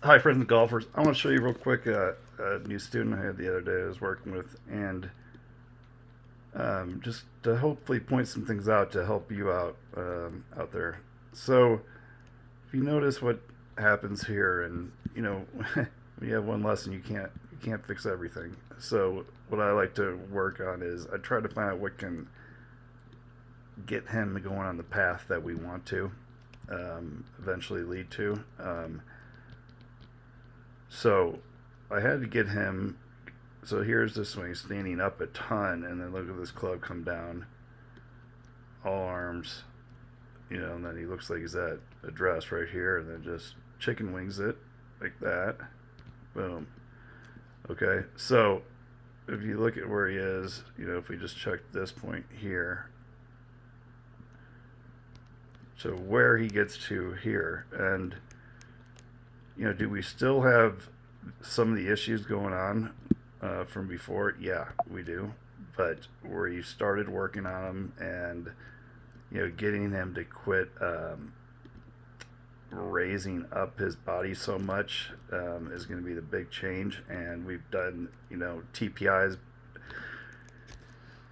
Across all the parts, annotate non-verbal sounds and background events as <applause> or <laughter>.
Hi, friends and golfers. I want to show you real quick uh, a new student I had the other day I was working with, and um, just to hopefully point some things out to help you out um, out there. So, if you notice what happens here, and you know, <laughs> when you have one lesson, you can't you can't fix everything. So, what I like to work on is I try to find out what can get him going on the path that we want to um, eventually lead to. So I had to get him. So here's this swing standing up a ton, and then look at this club come down. All arms, you know, and then he looks like he's at address right here, and then just chicken wings it like that. Boom. Okay, so if you look at where he is, you know, if we just check this point here, so where he gets to here, and you know, do we still have some of the issues going on uh, from before? Yeah, we do. But you started working on them and, you know, getting him to quit um, raising up his body so much um, is going to be the big change. And we've done, you know, TPI's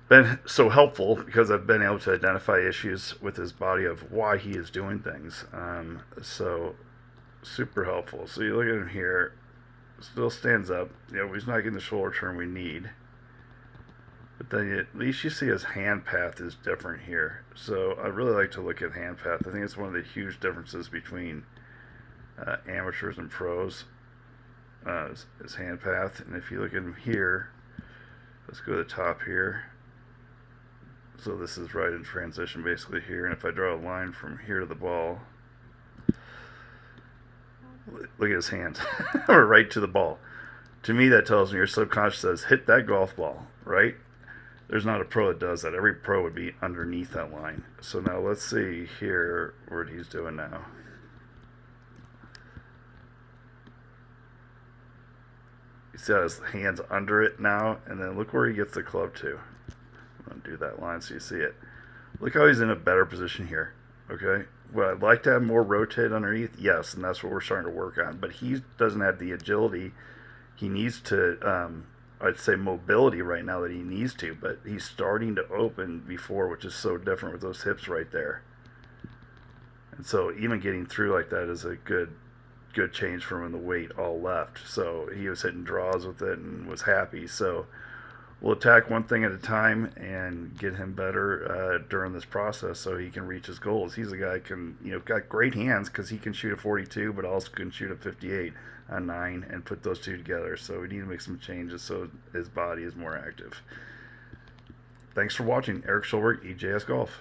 been so helpful because I've been able to identify issues with his body of why he is doing things. Um, so super helpful. So you look at him here, still stands up. You know, he's not getting the shoulder turn we need. But then you, at least you see his hand path is different here. So I really like to look at hand path. I think it's one of the huge differences between uh, amateurs and pros. Uh, his, hand path. And if you look at him here, let's go to the top here. So this is right in transition basically here. And if I draw a line from here to the ball, look at his hands, <laughs> or right to the ball. To me, that tells me your subconscious says, hit that golf ball, right? There's not a pro that does that. Every pro would be underneath that line. So now let's see here what he's doing now. You see how his hand's under it now? And then look where he gets the club to. I'm going to do that line so you see it. Look how he's in a better position here. Okay. Well, I'd like to have more rotate underneath. Yes, and that's what we're starting to work on. But he doesn't have the agility. He needs to, um, I'd say, mobility right now that he needs to. But he's starting to open before, which is so different with those hips right there. And so even getting through like that is a good, good change from when the weight all left. So he was hitting draws with it and was happy. So we'll attack one thing at a time and get him better uh, during this process so he can reach his goals. He's a guy can you know got great hands because he can shoot a 42, but also can shoot a 58 a nine and put those two together. So we need to make some changes so his body is more active. Thanks for watching. Eric Schulberg, EJS Golf.